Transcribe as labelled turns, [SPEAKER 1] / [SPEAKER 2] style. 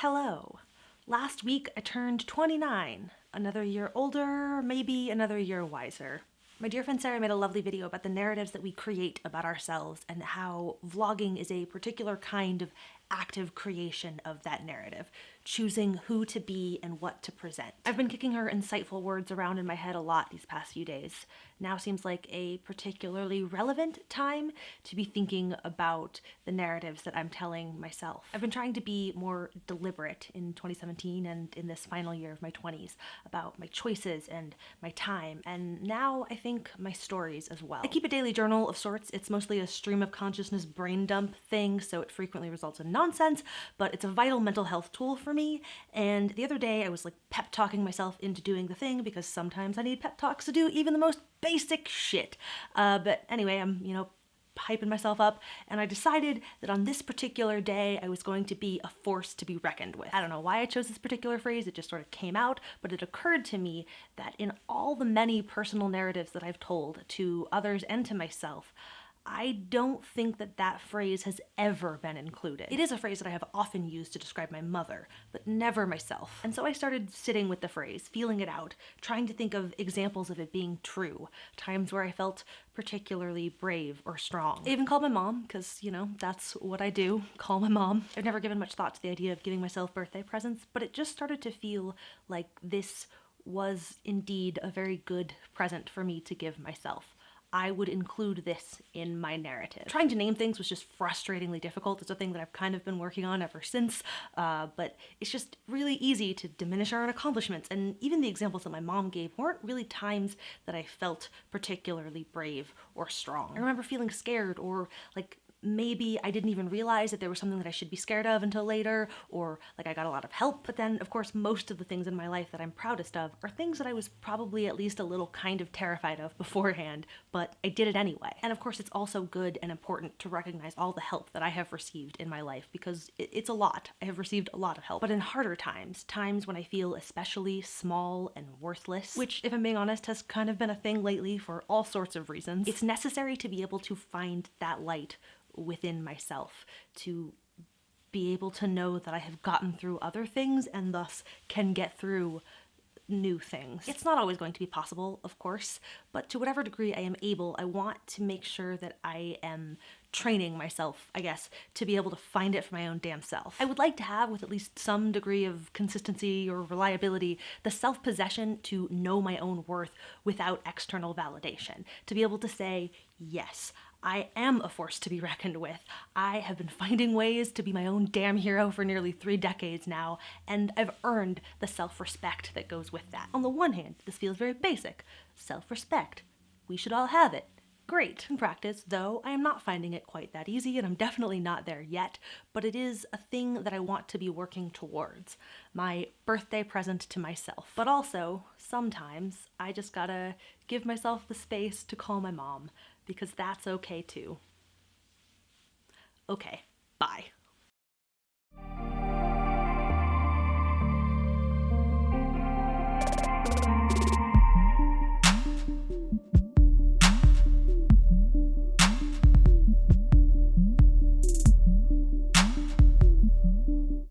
[SPEAKER 1] Hello. Last week I turned 29. Another year older, maybe another year wiser. My dear friend Sarah made a lovely video about the narratives that we create about ourselves and how vlogging is a particular kind of active creation of that narrative, choosing who to be and what to present. I've been kicking her insightful words around in my head a lot these past few days. Now seems like a particularly relevant time to be thinking about the narratives that I'm telling myself. I've been trying to be more deliberate in 2017 and in this final year of my 20s about my choices and my time, and now I think my stories as well. I keep a daily journal of sorts. It's mostly a stream of consciousness brain dump thing, so it frequently results in nonsense, but it's a vital mental health tool for me. And the other day I was like pep talking myself into doing the thing because sometimes I need pep talks to do even the most basic shit. Uh, but anyway, I'm, you know, hyping myself up, and I decided that on this particular day I was going to be a force to be reckoned with. I don't know why I chose this particular phrase, it just sort of came out, but it occurred to me that in all the many personal narratives that I've told to others and to myself, I don't think that that phrase has ever been included. It is a phrase that I have often used to describe my mother, but never myself. And so I started sitting with the phrase, feeling it out, trying to think of examples of it being true, times where I felt particularly brave or strong. I even called my mom, because, you know, that's what I do, call my mom. I've never given much thought to the idea of giving myself birthday presents, but it just started to feel like this was indeed a very good present for me to give myself. I would include this in my narrative. Trying to name things was just frustratingly difficult. It's a thing that I've kind of been working on ever since, uh, but it's just really easy to diminish our own accomplishments. And even the examples that my mom gave weren't really times that I felt particularly brave or strong. I remember feeling scared or like maybe I didn't even realize that there was something that I should be scared of until later, or like I got a lot of help. But then, of course, most of the things in my life that I'm proudest of are things that I was probably at least a little kind of terrified of beforehand, but I did it anyway. And of course, it's also good and important to recognize all the help that I have received in my life because it's a lot. I have received a lot of help. But in harder times, times when I feel especially small and worthless, which, if I'm being honest, has kind of been a thing lately for all sorts of reasons, it's necessary to be able to find that light within myself to be able to know that I have gotten through other things and thus can get through new things. It's not always going to be possible, of course, but to whatever degree I am able, I want to make sure that I am training myself, I guess, to be able to find it for my own damn self. I would like to have, with at least some degree of consistency or reliability, the self-possession to know my own worth without external validation. To be able to say, yes, I am a force to be reckoned with. I have been finding ways to be my own damn hero for nearly three decades now, and I've earned the self-respect that goes with that. On the one hand, this feels very basic. Self-respect. We should all have it. Great. In practice, though, I am not finding it quite that easy, and I'm definitely not there yet, but it is a thing that I want to be working towards. My birthday present to myself. But also, sometimes, I just gotta give myself the space to call my mom, because that's okay too. Okay, bye.